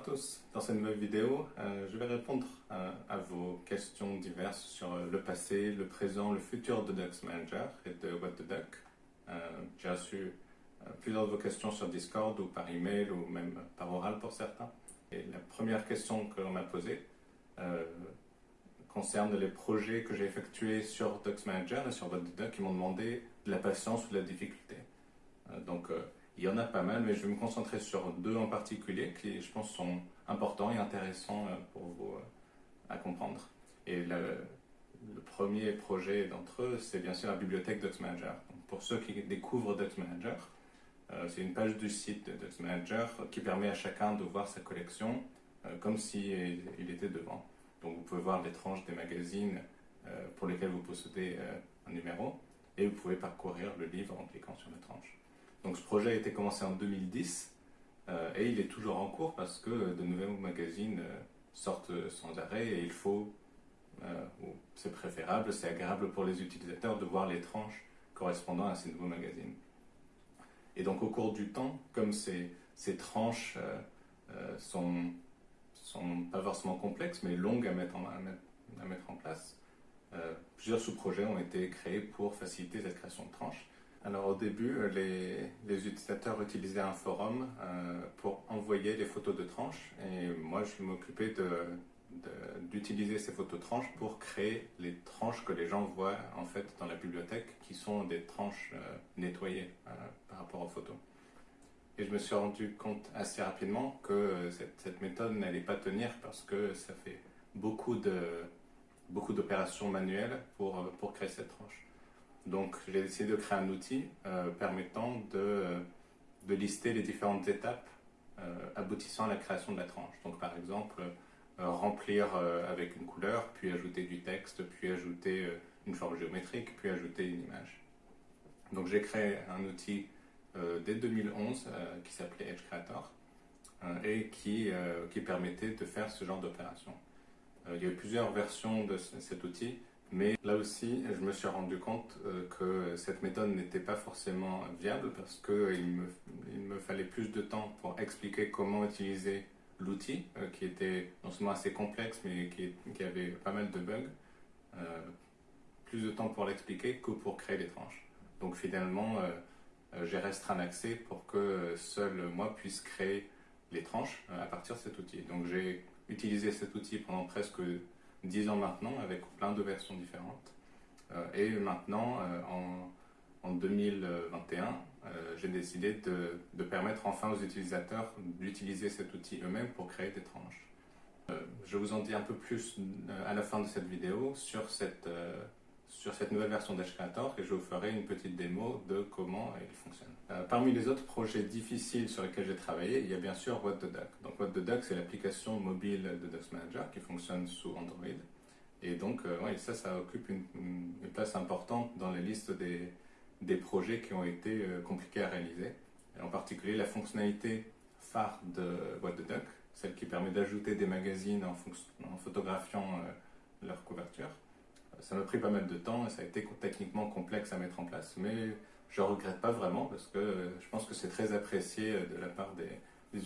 à tous. Dans cette nouvelle vidéo, euh, je vais répondre euh, à vos questions diverses sur euh, le passé, le présent, le futur de Ducks Manager et de What the Duck. J'ai reçu plusieurs de vos questions sur Discord ou par email ou même par oral pour certains. Et la première question que l'on m'a posée concerne les projets que j'ai effectués sur Ducks Manager et sur What the Duck qui m'ont demandé de la patience ou de la difficulté. donc il y en a pas mal, mais je vais me concentrer sur deux en particulier qui, je pense, sont importants et intéressants euh, pour vous euh, à comprendre. Et le, premier projet d'entre eux, c'est bien sûr la bibliothèque Manager. pour ceux qui découvrent Manager, euh, c'est une page du site de Manager qui permet à chacun de voir sa collection comme s'il il était devant. Donc vous pouvez voir les tranches des magazines pour lesquels vous possédez un numéro et vous pouvez parcourir le livre en cliquant sur la tranche. Donc ce projet a été commencé en 2010 euh, et il est toujours en cours parce que de nouveaux magazines euh, sortent sans arrêt et il faut, euh, c'est préférable, c'est agréable pour les utilisateurs de voir les tranches correspondant à ces nouveaux magazines. Et donc au cours du temps, comme ces, tranches sont, pas forcément complexes mais longues à mettre en place, plusieurs sous-projets ont été créés pour faciliter cette création de tranches. Alors au début, euh, les, utilisateurs utilisaient un forum euh, pour envoyer les photos de tranches et moi je m'occupais d'utiliser ces photos de tranches pour créer les tranches que les gens voient en fait dans la bibliothèque qui sont des tranches euh, nettoyées par rapport aux photos. Et je me suis rendu compte assez rapidement que cette, méthode n'allait pas tenir parce que ça fait beaucoup d'opérations manuelles pour, pour créer cette tranche. Donc j'ai décidé de créer un outil euh, permettant de, de, lister les différentes étapes euh, aboutissant à la création de la tranche. Donc par exemple, euh, remplir avec une couleur, puis ajouter du texte, puis ajouter une forme géométrique, puis ajouter une image. Donc j'ai créé un outil dès 2011 qui s'appelait Edge Creator et qui, qui permettait de faire ce genre d'opération. il y a eu plusieurs versions de cet outil. Mais là aussi, je me suis rendu compte euh, que cette méthode n'était pas forcément viable parce qu'il me, il me fallait plus de temps pour expliquer comment utiliser l'outil, euh, qui était non seulement assez complexe, mais qui, avait pas mal de bugs. Euh, plus de temps pour l'expliquer que pour créer les tranches. Donc finalement, j'ai restreint l'accès pour que seul moi puisse créer les tranches à partir de cet outil. Donc j'ai utilisé cet outil pendant presque 10 ans maintenant, avec plein de versions différentes. Euh, et maintenant, euh, en, en, 2021, euh, j'ai décidé de, permettre enfin aux utilisateurs d'utiliser cet outil eux-mêmes pour créer des tranches. je vous en dis un peu plus à la fin de cette vidéo sur cette, sur cette nouvelle version d'Edge et je vous ferai une petite démo de comment il fonctionne. Parmi les autres projets difficiles sur lesquels j'ai travaillé, il y a bien sûr What the Duck. Donc What the Duck, c'est l'application mobile de Duck Manager qui fonctionne sous Android. Et donc, euh, ça, ça occupe une, place importante dans la liste des, projets qui ont été euh, compliqués à réaliser. en particulier, la fonctionnalité phare de What the Duck, celle qui permet d'ajouter des magazines en, en photographiant euh, leur couverture. Ça m'a pris pas mal de temps et ça a été techniquement complexe à mettre en place, mais je ne regrette pas vraiment parce que je pense que c'est très apprécié de la part des,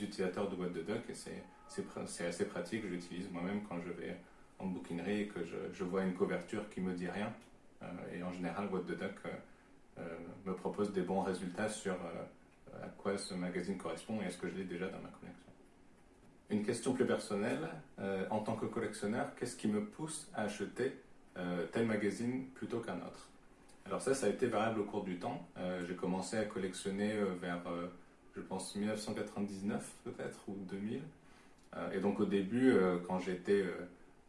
utilisateurs de What the Duck et c'est assez pratique. Je l'utilise moi-même quand je vais en bouquinerie et que je, vois une couverture qui me dit rien. Euh, et en général, Duck euh, euh, me propose des bons résultats sur à quoi ce magazine correspond et est-ce que je l'ai déjà dans ma collection. Une question plus personnelle, en tant que collectionneur, qu'est-ce qui me pousse à acheter tel magazine plutôt qu'un autre? Alors ça, ça a été variable au cours du temps. J'ai commencé à collectionner vers, je pense, 1999 peut-être, ou 2000. et donc au début, quand j'étais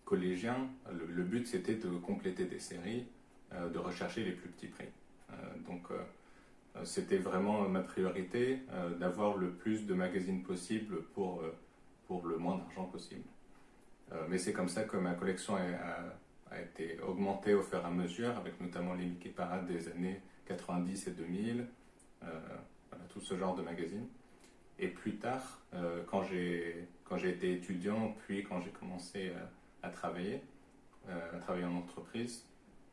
collégien, le, but c'était de compléter des séries, euh, de rechercher les plus petits prix. Euh, donc euh, c'était vraiment ma priorité d'avoir le plus de magazines possible pour, pour le moins d'argent possible. mais c'est comme ça que ma collection a, été augmentée au fur et à mesure, avec notamment les Mickey Parade des années 90 et 2000, tout ce genre de magazines. Et plus tard, quand j'ai été étudiant, puis quand j'ai commencé à travailler, euh, à travailler en entreprise.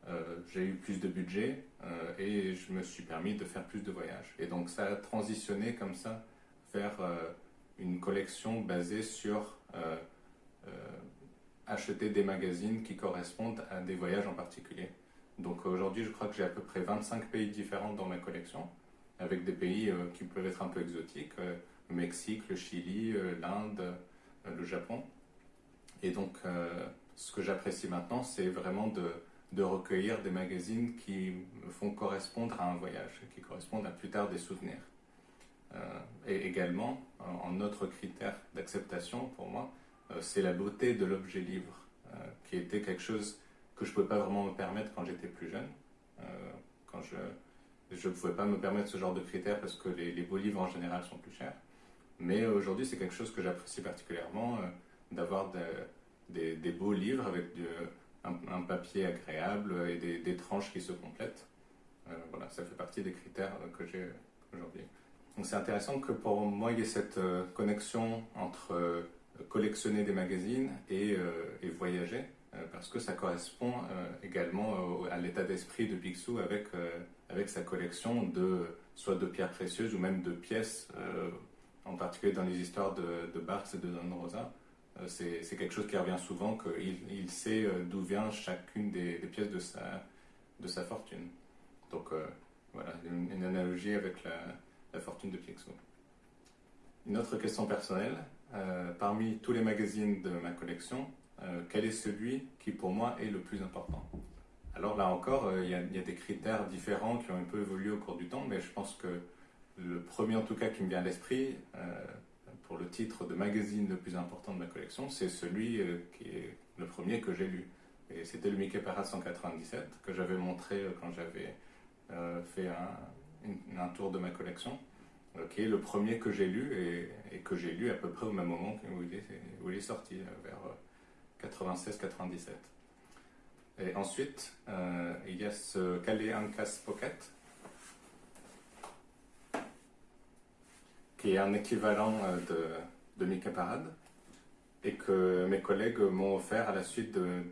Euh, j'ai eu plus de budget euh, et je me suis permis de faire plus de voyages. Et donc ça a transitionné comme ça vers une collection basée sur acheter des magazines qui correspondent à des voyages en particulier. Donc aujourd'hui, je crois que j'ai à peu près 25 pays différents dans ma collection, avec des pays qui peuvent être un peu exotiques, le Mexique, le Chili, l'Inde, le Japon. Et donc, ce que j'apprécie maintenant, c'est vraiment de, recueillir des magazines qui me font correspondre à un voyage, qui correspondent à plus tard des souvenirs. Euh, et également, un autre critère d'acceptation pour moi, euh, c'est la beauté de l'objet livre, euh, qui était quelque chose que je ne pouvais pas vraiment me permettre quand j'étais plus jeune. quand je ne pouvais pas me permettre ce genre de critères parce que les, beaux livres en général sont plus chers. Mais aujourd'hui, c'est quelque chose que j'apprécie particulièrement, d'avoir de, des, beaux livres avec un, papier agréable et des, tranches qui se complètent. Euh, voilà, ça fait partie des critères que j'ai aujourd'hui. Donc c'est intéressant que pour moi il y ait cette euh, connexion entre euh, collectionner des magazines et, voyager, parce que ça correspond également à l'état d'esprit de Picsou avec, avec sa collection de soit de pierres précieuses ou même de pièces, en particulier dans les histoires de, de Barks et de Don Rosa, euh, c'est quelque chose qui revient souvent, qu'il il sait euh, d'où vient chacune des, pièces de sa, de sa fortune. Donc euh, voilà, une, analogie avec la, la, fortune de Picsou. Une autre question personnelle, parmi tous les magazines de ma collection, quel est celui qui pour moi est le plus important? Alors là encore, il y, a, des critères différents qui ont un peu évolué au cours du temps, mais je pense que le premier en tout cas qui me vient à l'esprit, le titre de magazine le plus important de ma collection, c'est celui euh, qui est le premier que j'ai lu. Et c'était le Mickey Parade 197 que j'avais montré euh, quand j'avais euh, fait un, tour de ma collection, qui est le premier que j'ai lu et, que j'ai lu à peu près au même moment où il est, sorti, vers 96-97. Et ensuite, il y a ce Calais Ancas Pocket, qui est un équivalent euh, de, de Mickey Parade et que mes collègues m'ont offert à la suite de,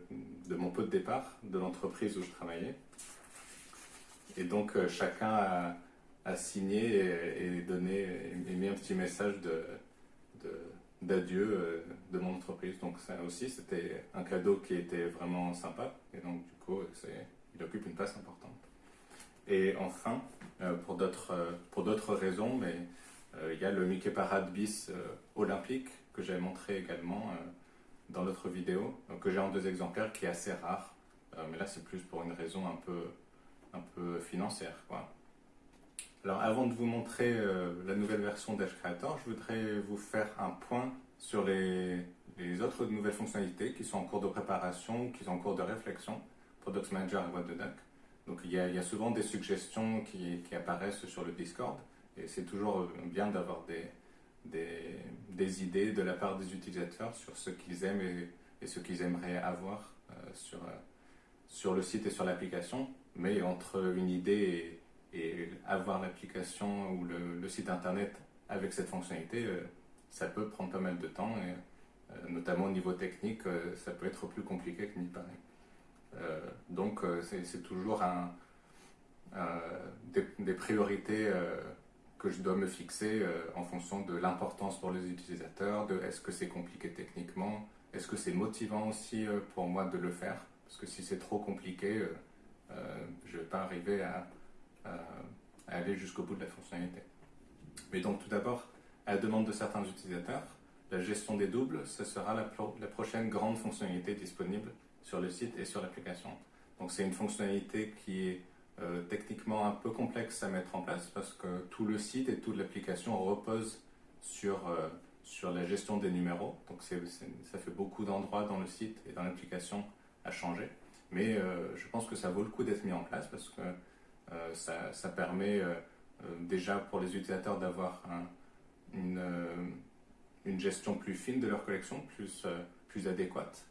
mon pot de départ de l'entreprise où je travaillais. Et donc euh, chacun a, a signé et, et mis un petit message de, d'adieu euh, de, mon entreprise. Donc ça aussi c'était un cadeau qui était vraiment sympa et donc du coup il occupe une place importante. Et enfin, pour d'autres pour d'autres raisons, mais euh, il y a le Mickey Parade bis euh, olympique que j'avais montré également euh, dans l'autre vidéo, que j'ai en deux exemplaires, qui est assez rare. mais là, c'est plus pour une raison un peu, un peu financière. Quoi. Alors, avant de vous montrer la nouvelle version d'Edge Creator, je voudrais vous faire un point sur les, autres nouvelles fonctionnalités qui sont en cours de préparation, qui sont en cours de réflexion pour Docs Manager et Duck. Donc, il y, a, il y, a, souvent des suggestions qui, apparaissent sur le Discord. Et c'est toujours bien d'avoir des, idées de la part des utilisateurs sur ce qu'ils aiment et, et ce qu'ils aimeraient avoir euh, sur, euh, sur le site et sur l'application. Mais entre une idée et, et avoir l'application ou le, site internet avec cette fonctionnalité, euh, ça peut prendre pas mal de temps et notamment au niveau technique, ça peut être plus compliqué qu'il n'y paraît. donc c'est toujours des, des, priorités que je dois me fixer euh, en fonction de l'importance pour les utilisateurs, de est-ce que c'est compliqué techniquement, est-ce que c'est motivant aussi euh, pour moi de le faire, parce que si c'est trop compliqué, euh, je ne vais pas arriver à, aller jusqu'au bout de la fonctionnalité. Mais donc tout d'abord, à la demande de certains utilisateurs, la gestion des doubles, ce sera la, la prochaine grande fonctionnalité disponible sur le site et sur l'application. Donc c'est une fonctionnalité qui est euh, techniquement un peu complexe à mettre en place parce que tout le site et toute l'application repose sur, euh, sur la gestion des numéros. Donc ça fait beaucoup d'endroits dans le site et dans l'application à changer. Mais euh, je pense que ça vaut le coup d'être mis en place parce que ça, ça, permet déjà pour les utilisateurs d'avoir une, gestion plus fine de leur collection, plus, adéquate.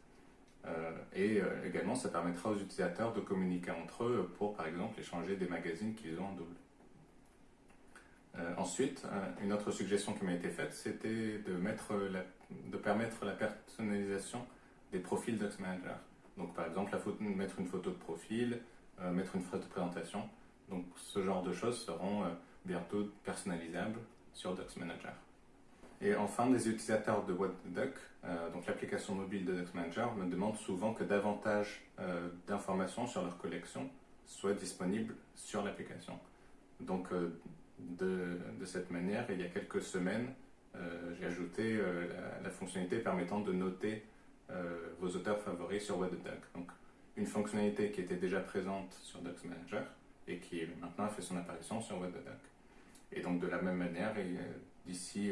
Euh, et euh, également, ça permettra aux utilisateurs de communiquer entre eux pour, par exemple, échanger des magazines qu'ils ont en double. Euh, ensuite, une autre suggestion qui m'a été faite, c'était de, de permettre la personnalisation des profils Manager. Donc, par exemple, mettre une photo de profil, mettre une photo de présentation. Donc, ce genre de choses seront bientôt personnalisables sur Docs Manager. Et enfin, les utilisateurs de WebDuck, euh, donc l'application mobile de Duck Manager, me demandent souvent que davantage euh, d'informations sur leur collection soient disponibles sur l'application. Donc, euh, de, cette manière, il y a quelques semaines, j'ai ajouté la, fonctionnalité permettant de noter vos auteurs favoris sur WebDuck. Donc, une fonctionnalité qui était déjà présente sur Duck Manager et qui maintenant a fait son apparition sur WebDuck. Et donc, de la même manière, d'ici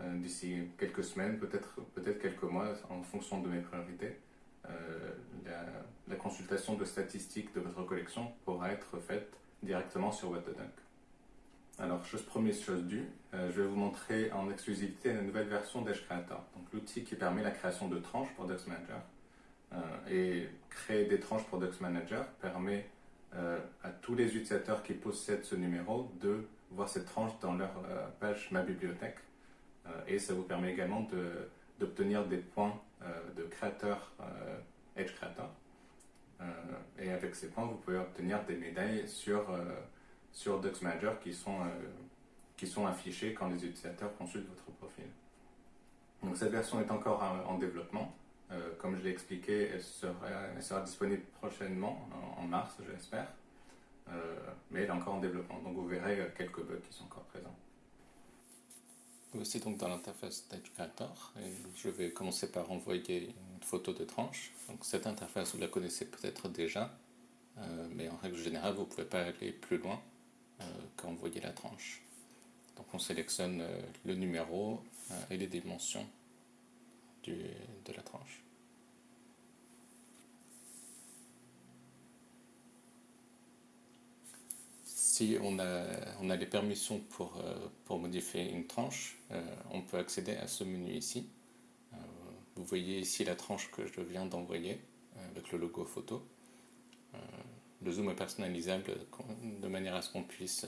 euh, d'ici quelques semaines, peut-être peut quelques mois, en fonction de mes priorités. Euh, la, consultation de statistiques de votre collection pourra être faite directement sur WebDuck. Alors, chose promise, chose due, euh, je vais vous montrer en exclusivité la nouvelle version d'Edge Creator, donc l'outil qui permet la création de tranches pour Dux Manager. et créer des tranches pour Dux Manager permet à tous les utilisateurs qui possèdent ce numéro de voir cette tranche dans leur page Ma Bibliothèque euh, et ça vous permet également d'obtenir des points euh, de créateur euh, Edge Creator. et avec ces points, vous pouvez obtenir des médailles sur, sur Dux Manager qui sont, qui sont affichées quand les utilisateurs consultent votre profil. Donc cette version est encore en, développement. Comme je l'ai expliqué, elle sera, disponible prochainement, en, mars, j'espère. mais elle est encore en développement, donc vous verrez quelques bugs qui sont encore présents. Voici donc dans l'interface Creator et je vais commencer par envoyer une photo de tranche. Donc cette interface vous la connaissez peut-être déjà, euh, mais en règle générale vous ne pouvez pas aller plus loin euh, qu'envoyer la tranche. Donc on sélectionne euh, le numéro et les dimensions de la tranche. si on a, on les permissions pour, euh, pour modifier une tranche, euh, on peut accéder à ce menu ici. Euh, vous voyez ici la tranche que je viens d'envoyer avec le logo photo. le zoom est personnalisable de manière à ce qu'on puisse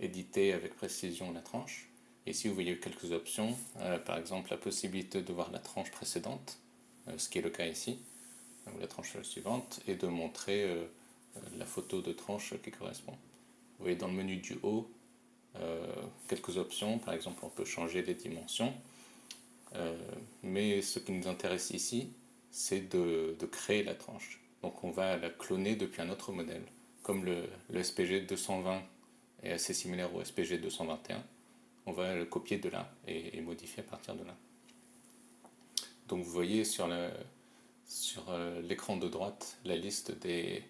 éditer avec précision la tranche. Ici, vous voyez quelques options, par exemple la possibilité de voir la tranche précédente, ce qui est le cas ici, ou la tranche suivante, et de montrer la photo de tranche qui correspond. Vous voyez dans le menu du haut euh, quelques options, par exemple on peut changer les dimensions, euh, mais ce qui nous intéresse ici, c'est de, créer la tranche. Donc on va la cloner depuis un autre modèle, comme le, SPG 220 est assez similaire au SPG 221, on va le copier de là et, modifier à partir de là. Donc vous voyez sur euh, l'écran de droite la liste des,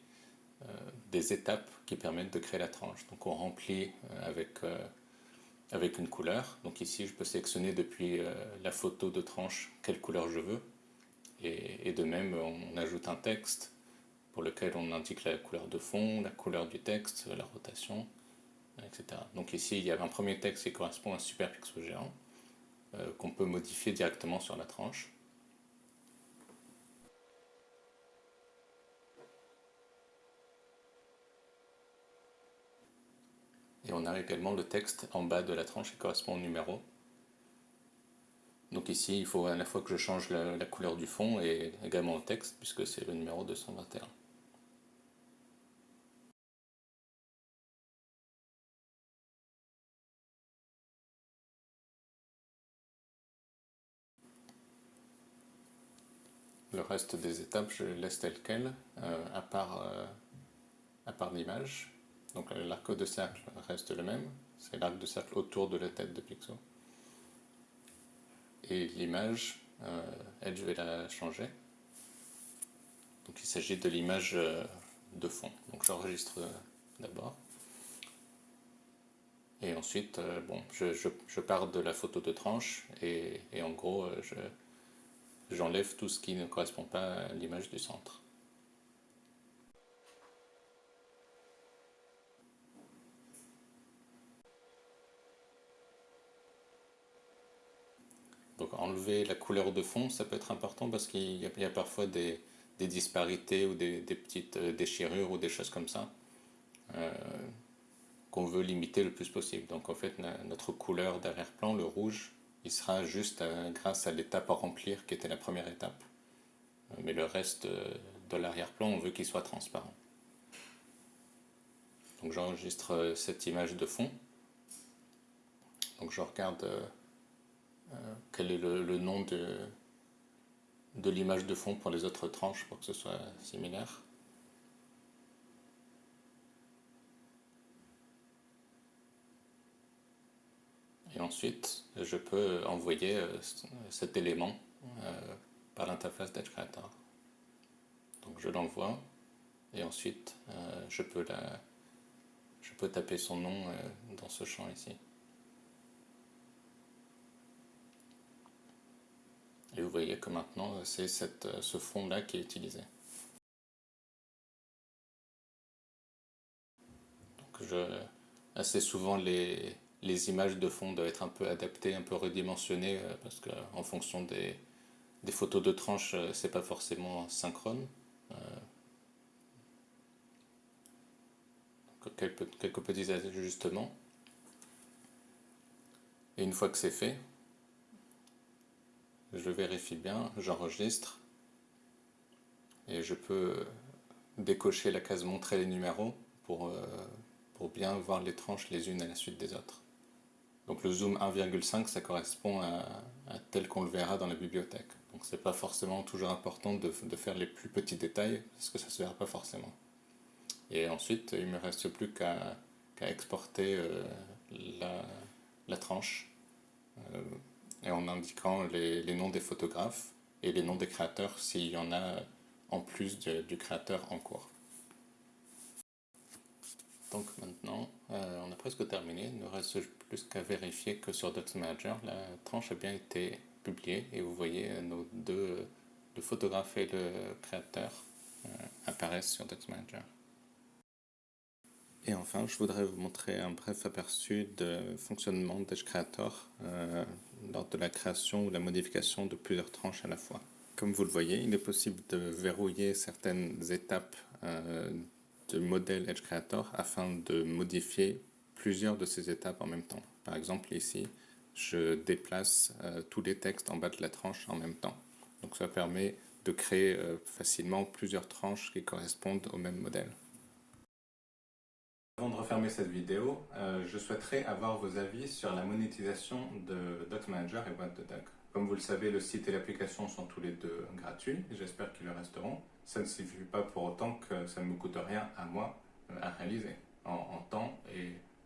euh, des étapes qui permettent de créer la tranche. Donc on remplit euh, avec, avec une couleur. Donc ici je peux sélectionner depuis la photo de tranche quelle couleur je veux. Et, de même on ajoute un texte pour lequel on indique la couleur de fond, la couleur du texte, la rotation, Donc ici il y a un premier texte qui correspond à un super pixel géant qu'on peut modifier directement sur la tranche. Et on a également le texte en bas de la tranche qui correspond au numéro. Donc ici, il faut à la fois que je change la, couleur du fond et également le texte, puisque c'est le numéro 221. Reste des étapes, je laisse tel quel, euh, à part, euh, part l'image. Donc l'arc de cercle reste le même, c'est l'arc de cercle autour de la tête de Pixo. Et l'image, euh, elle, je vais la changer. Donc il s'agit de l'image de fond. Donc j'enregistre d'abord. Et ensuite, bon, je, pars de la photo de tranche et, en gros, j'enlève tout ce qui ne correspond pas à l'image du centre. Donc enlever la couleur de fond, ça peut être important parce qu'il y, a parfois des, disparités ou des, petites euh, déchirures ou des choses comme ça euh, qu'on veut limiter le plus possible. Donc en fait, notre couleur d'arrière-plan, le rouge, il sera juste euh, grâce à l'étape à remplir qui était la première étape. mais le reste de l'arrière-plan, on veut qu'il soit transparent. Donc j'enregistre cette image de fond. Donc je regarde quel est le, nom de, de l'image de fond pour les autres tranches pour que ce soit similaire. Et ensuite, je peux envoyer cet élément par l'interface d'Edge Creator. Donc je l'envoie et ensuite je, peux je peux taper son nom dans ce champ ici. Et vous voyez que maintenant, c'est ce fond-là qui est utilisé. Donc je, assez souvent, les, les, images de fond doivent être un peu adaptées, un peu redimensionnées, euh, parce qu'en fonction des, photos de tranche, euh, c'est pas forcément synchrone. Euh, quelques, petits ajustements. Et une fois que c'est fait, je vérifie bien, j'enregistre et je peux décocher la case montrer les numéros pour bien voir les tranches les unes à la suite des autres. Donc le zoom 1,5 ça correspond à, tel qu'on le verra dans la bibliothèque. Donc c'est pas forcément toujours important de, faire les plus petits détails parce que ça se verra pas forcément. Et ensuite il me reste plus qu'à exporter euh, la, la, tranche. Euh, et en indiquant les, noms des photographes et les noms des créateurs s'il y en a en plus du créateur en cours. Donc maintenant, euh, on a presque terminé. Il ne reste plus qu'à vérifier que sur Manager, la tranche a bien été publiée et vous voyez euh, nos deux, le photographe et le créateur euh, apparaissent sur Manager. Et enfin, je voudrais vous montrer un bref aperçu de fonctionnement d'Edge Creator lors de la création ou la modification de plusieurs tranches à la fois. Comme vous le voyez, il est possible de verrouiller certaines étapes de modèle Edge Creator afin de modifier plusieurs de ces étapes en même temps. Par exemple, ici, je déplace euh, tous les textes en bas de la tranche en même temps. Donc ça permet de créer facilement plusieurs tranches qui correspondent au même modèle. Avant de refermer cette vidéo, euh, je souhaiterais avoir vos avis sur la monétisation de Doc Manager et What the Duck. Comme vous le savez, le site et l'application sont tous les deux gratuits, j'espère qu'ils le resteront. Ça ne signifie pas pour autant que ça ne me coûte rien à moi euh, à réaliser, en, temps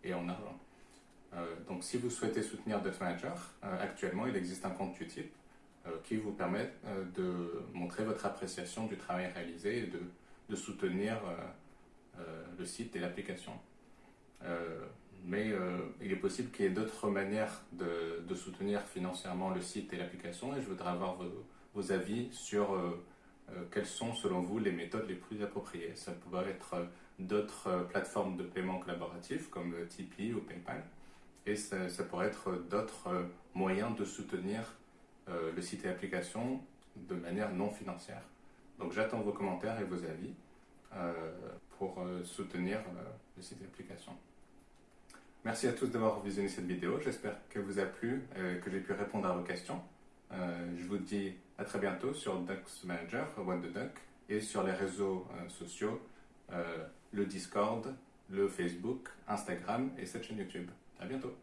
et, en argent. Euh, donc si vous souhaitez soutenir Doc Manager, actuellement il existe un compte Utip qui vous permet de montrer votre appréciation du travail réalisé et de, soutenir euh, le site et l'application. Euh, mais euh, il est possible qu'il y ait d'autres manières de, soutenir financièrement le site et l'application et je voudrais avoir vos, avis sur quelles sont selon vous les méthodes les plus appropriées. Ça pourrait être d'autres plateformes de paiement collaboratif comme Tipeee ou PayPal et ça, pourrait être d'autres moyens de soutenir le site et l'application de manière non financière. Donc j'attends vos commentaires et vos avis. Euh, pour euh, soutenir euh, le site d'application. Merci à tous d'avoir visionné cette vidéo. J'espère qu'elle vous a plu, que j'ai pu répondre à vos questions. je vous dis à très bientôt sur Ducks Manager, What the Duck, et sur les réseaux sociaux, le Discord, le Facebook, Instagram et cette chaîne YouTube. À bientôt